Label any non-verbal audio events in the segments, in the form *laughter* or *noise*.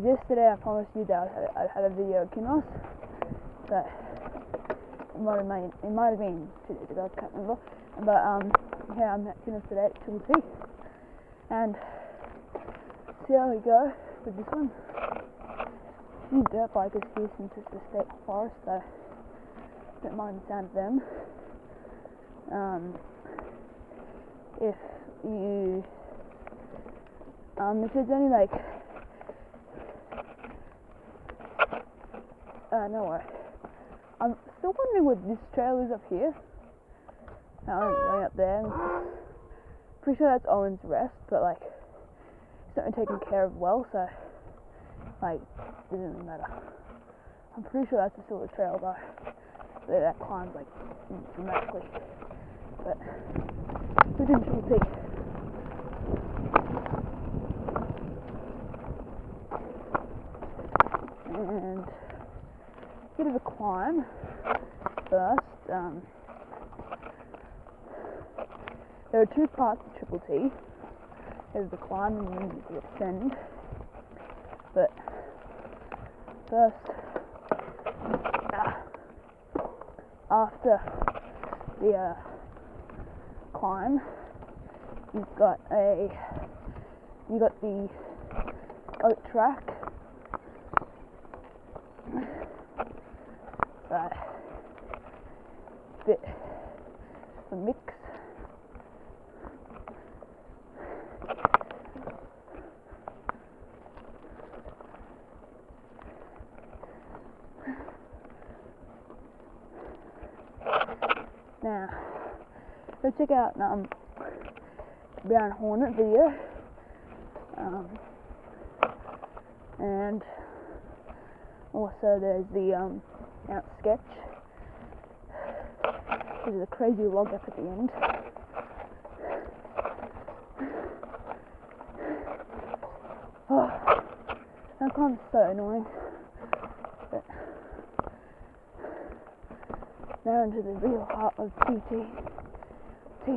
yesterday I promised you that I'd have, a video of Kinross, but it might have been, it might have been two days ago, I can't remember. But um, yeah, I'm at Kinross today at Triple T, and see how we go with this one. Few dirt bikers here since it's the state forest, so don't mind the sound of them. Um, if you um, if there's any like uh, no way. I'm still wondering what this trail is up here. I'm going up there. Pretty sure that's Owen's Rest, but like it's not been taken care of well, so like it doesn't really matter. I'm pretty sure that's the Silver Trail though. That, that climbs like dramatically. But we didn't see. And bit of a climb first. Um, there are two parts to Triple T. There's the climb and then the ascend. But first, uh, after the uh, climb, you've got a you got the oat track. So, bit of a mix. Now, go check out um, Brown Hornet video. Um, and also there's the um, Mount Sketch. There's a crazy log up at the end. Oh, that climb's so annoying. But now into the real heart of TT. T.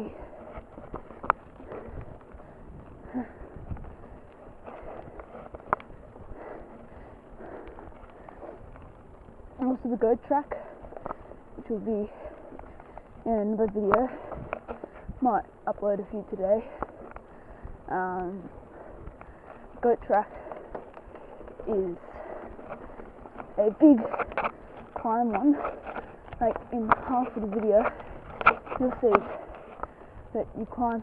And also the goat track, which will be in another video. Might upload a few today. Um, goat track is a big climb one. Like in half of the video, you'll see that you climb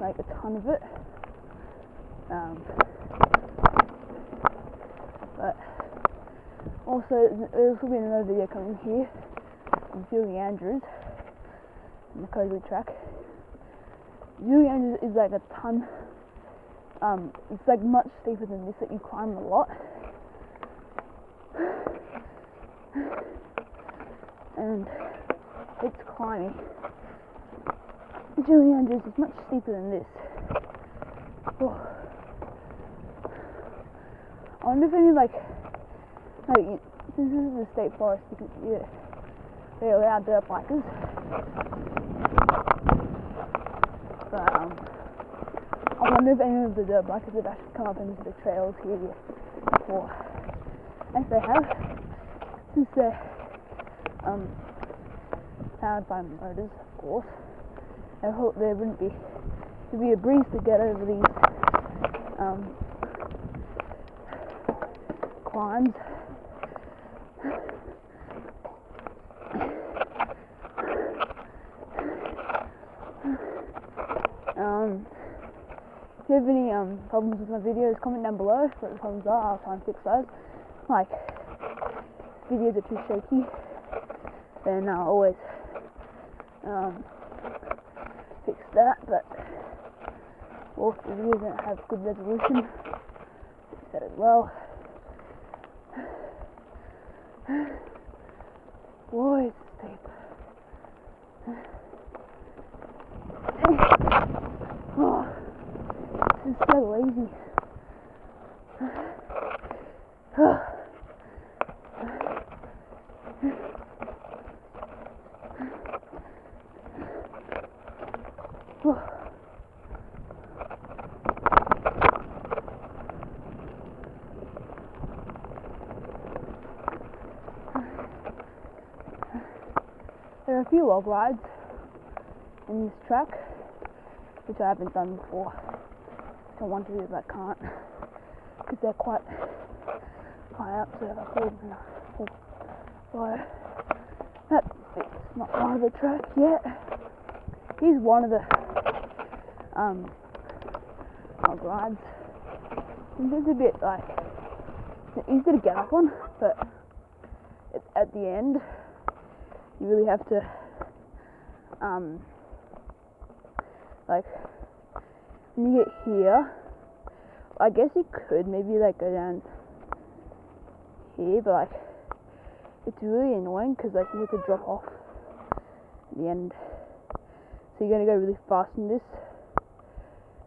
like a ton of it. Um, but also, there's will be another video coming here from Julie Andrews in the Cosley track. Julie Andrews is like a ton. Um, it's like much steeper than this that you climb a lot. *sighs* And it's climbing. Julie Andrews is much steeper than this. Oh. I wonder if any like like since this is a state forest, you can, yeah, they allow dirt bikers. But um, I wonder if any of the dirt bikers have actually come up into the trails here before. If they have, since they're um, powered by motors, of course, I hope there wouldn't be to be a breeze to get over these um, climbs. Um, if you have any um, problems with my videos, comment down below what the problems are. I'll try and fix those. Like, videos are too shaky, then I'll always um, that. But if the videos don't have good resolution, that as well. Boy, it's steep. Oh, this is so lazy. there are a few log rides in this track, which I haven't done before. I want to do, but I can't, because they're quite high up, so if I fall, then I fall. So, that bit's not part of the track yet. Here's one of the um, log rides. And it's a bit like, it's easy to get up on, but it's at the end, you really have to, um, like, when you get here, I guess you could maybe like go down here, but like, it's really annoying because like you have to drop off at the end. So you're gonna go really fast in this,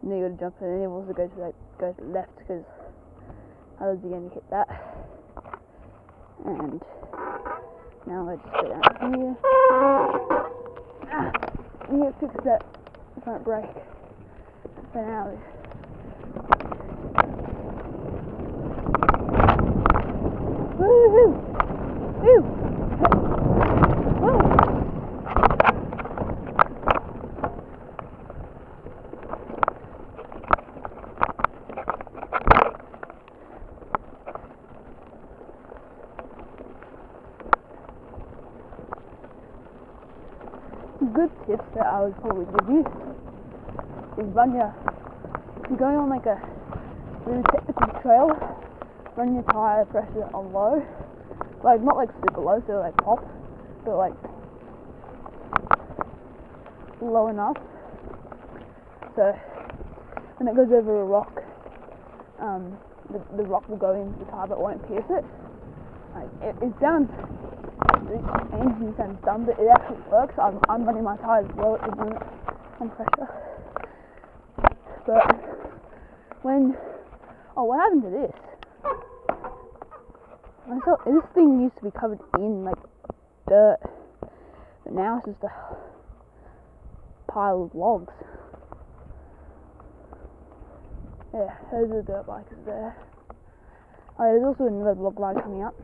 and then you gotta jump, and then you also go to like go to the left because otherwise you're gonna hit that. And now I just go down here. Ah, to fix that front brake for now. Woohoo! Woo! Woo! Some good tips that I would probably give you is run your, if you're going on like a really technical trail, run your tire pressure on low. Like not like super low, so like pop, but like low enough. So when it goes over a rock, um, the, the rock will go into the tire but won't pierce it. Like it, it sounds it engine sounds dumb, but it actually works. I'm, I'm running my tires well at the moment on pressure. But when oh, what happened to this? I thought this thing used to be covered in like dirt, but now it's just a pile of logs. Yeah, those are the dirt bikes there. Oh, there's also another log line coming up.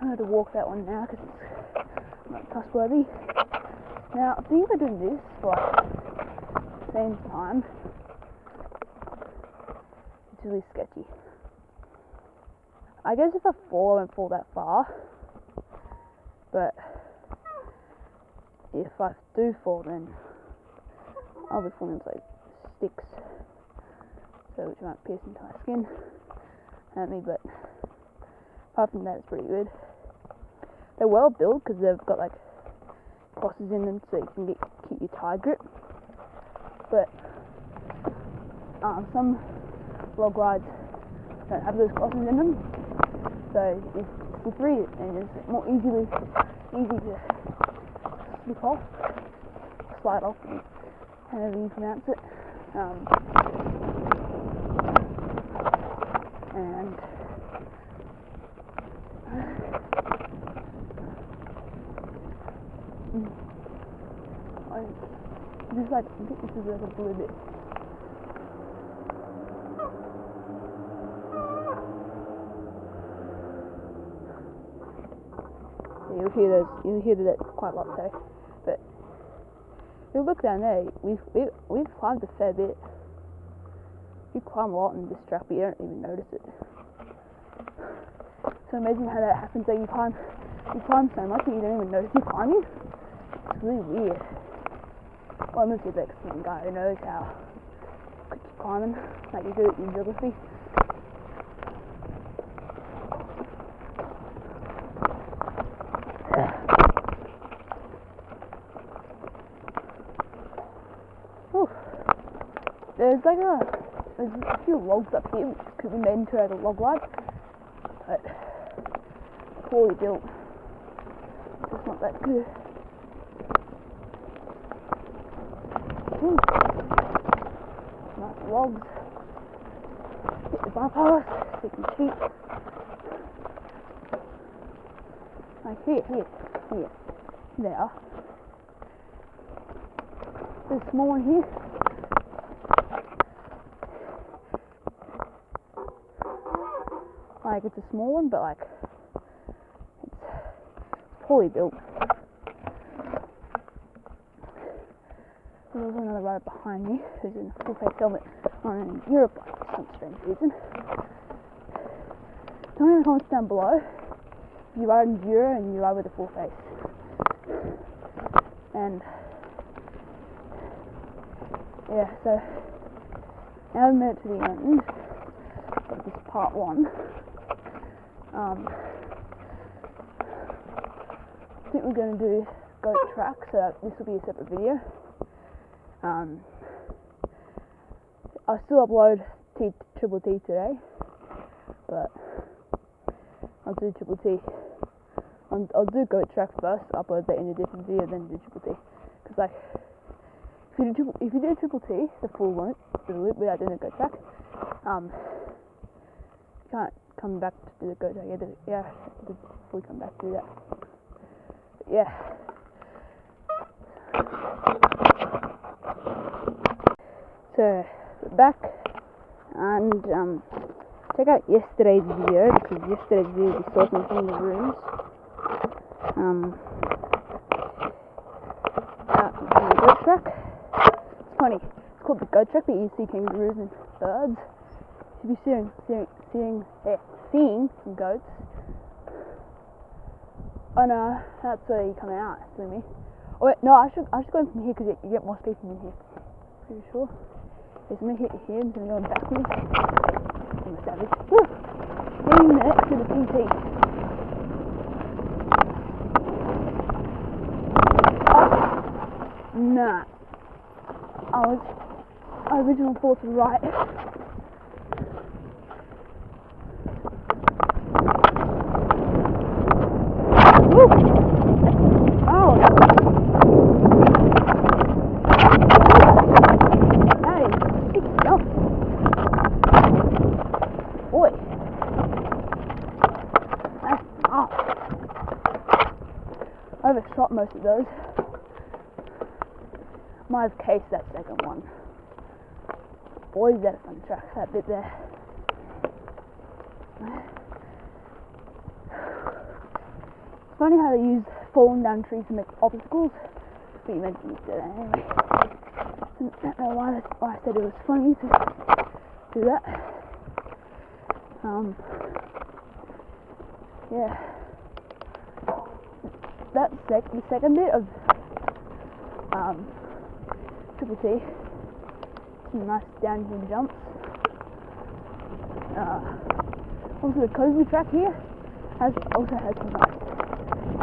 I'm going to walk that one now because it's not trustworthy. Now, I think I do this for the same time, it's really sketchy. I guess if I fall, I won't fall that far. But if I do fall, then I'll be falling into like sticks, so which might pierce into my skin, hurt me. But apart from that, it's pretty good. They're well built because they've got like crosses in them, so you can get keep your tire grip. But um, some log rides don't have those crosses in them, so it's slippery and it's more easily easy to slip off, slide off, however you pronounce it. Um, and mm, I just like this is like a blue bit. Yeah, you'll hear those. You'll hear that quite a lot, so. But if you look down there, we've we've, we've climbed a fair bit. You climb a lot in this track, but you don't even notice it. So imagine how that happens. That you climb, you climb so much that you don't even notice you're climbing. It's really weird. Unless you're like some guy who knows how to you're climbing, like you do in geography. *sighs* There's like a there's a few logs up here which could be made into like a log ride, but poorly built. It's not that good. Ooh. Logs. Hit the bypass, so you can cheat. Like here, here, here. There. There's a small one here. Like it's a small one, but like it's poorly built. Rider behind me who's in full face helmet on a Europe bike for some strange reason. Tell me in the comments down below if you ride in Euro and you ride with a full face. And yeah, so now we made it to the end of this part one. Um, I think we're going to do goat track, so this will be a separate video. Um, I'll still upload T Triple T today, but I'll do Triple T. I'll, I'll do goat track first, upload that in a different video, then do Triple T. Because like, if you do triple, if you do Triple T, the full loop, the loop without doing the goat track, um, you can't come back to do the goat track. Have to, yeah, to fully come back to do that. But yeah. So back and um, check out yesterday's video because yesterday's video we saw some from the rooms. Um, the goat track. It's funny. It's called the goat track, but you see kangaroos and birds. You should be seeing seeing seeing, eh, seeing some goats. Oh no, that's where you come out me. Oh wait, no, I should I should go in from here because you, get more space in here. Pretty sure. I'm gonna hit head and then going backwards. I'm a savage. Woo! Getting next to the PT. Oh, nah. I was I original thoughts were right. Woo! Oh, that that is six jumps. Boy. That's off. I overshot most of those. Might have cased that second one. Boy, is that a fun track, that bit there. It's funny how they use falling down trees to make obstacles. But you mentioned it today anyway. I don't know why, why I said it was funny to do that. Um, yeah. That sec the second bit of um, Triple T, some nice downhill jumps. Uh, also the cozy track here has also has some nice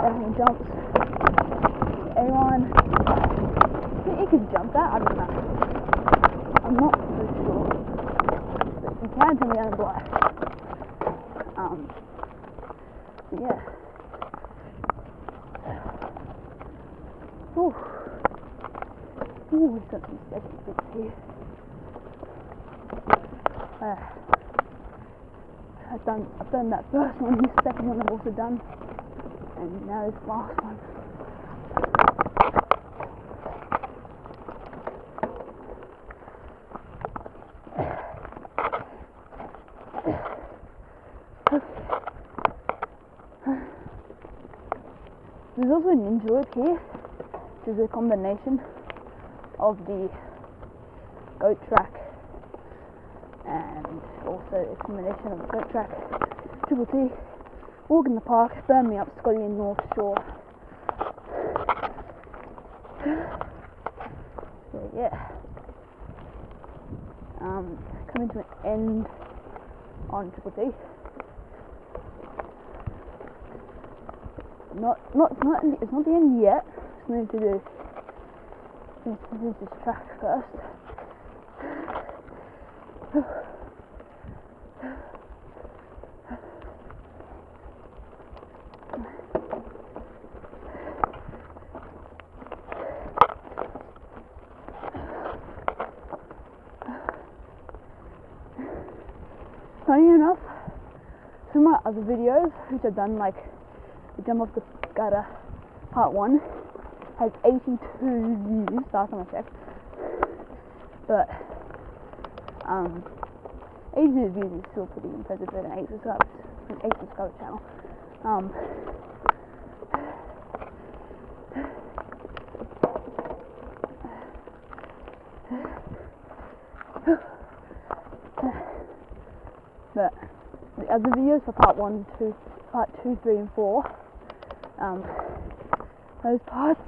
downhill jumps. A1, I think you can jump that. I don't know. I'm not so sure, but you can tell down below. Um, yeah. Ooh. Ooh, we've got some sketchy bits here. Uh, I've done I've done that first one, this second one I've also done. And now this last one. There's also a ninja here, which is a combination of the goat track and also a combination of the goat track, Triple T, Walk in the Park, Burn Me Up, and North Shore. So yeah. Um, coming to an end on Triple T. Not, not, not, it's not the end yet. Need to do finish, finish this track first. Funny enough, some of my other videos, which I've done like the jump off the gutter part one, has 82 views last time I checked. But um, 82 views is still pretty impressive for an 8 subscribers, an 8 subscriber channel. Um, but the other videos for part one, two, part two, three, and four. Um, those parts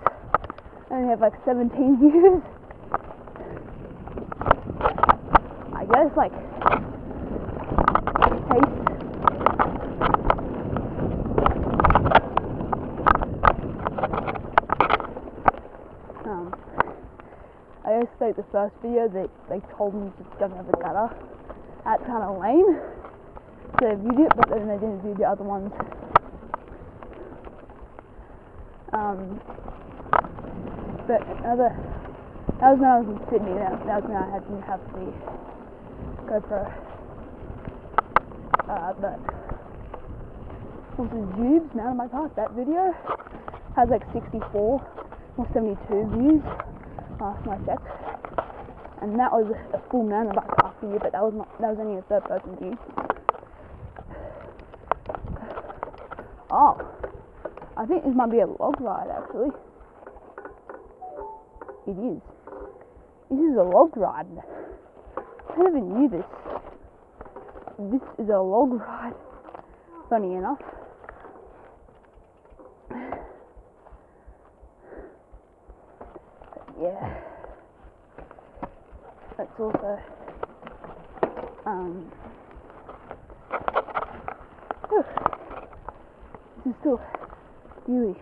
only have like 17 *laughs* views. I guess like taste. Um, I guess like the first video they they told me to jump over the gutter. That's kind of lame. So they viewed it, but then they didn't view the other ones. Um, but other that was when I was in Sydney. That, that was when I had didn't have the GoPro. Uh, but also Jubes, Mountain Bike Park. That video has like 64 or 72 views last time I checked. And that was a full mountain bike park view, but that was not that was only a third person view. Oh, I think this might be a log ride actually. It is. This is a log ride. I never knew this. This is a log ride. Funny enough. *sighs* yeah. That's also um *sighs* this is still really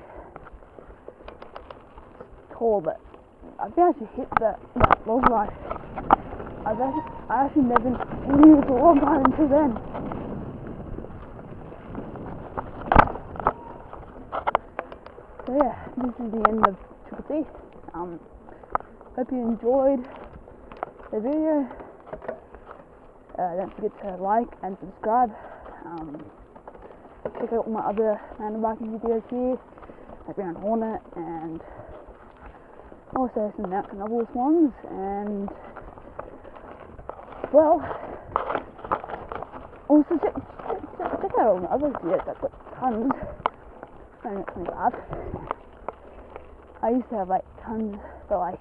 tall but I think I should hit that, that log ride. I've actually, I actually never knew it was a log ride until then. So yeah, this is the end of Triple T. Um, hope you enjoyed the video. Uh, don't forget to like and subscribe. Um, check out all my other mountain biking videos here, like around Hornet and also some Mount Canobolas ones. And well, also check, check, check out all my other videos. I've got tons. I don't know, it's bad. I used to have like tons, but like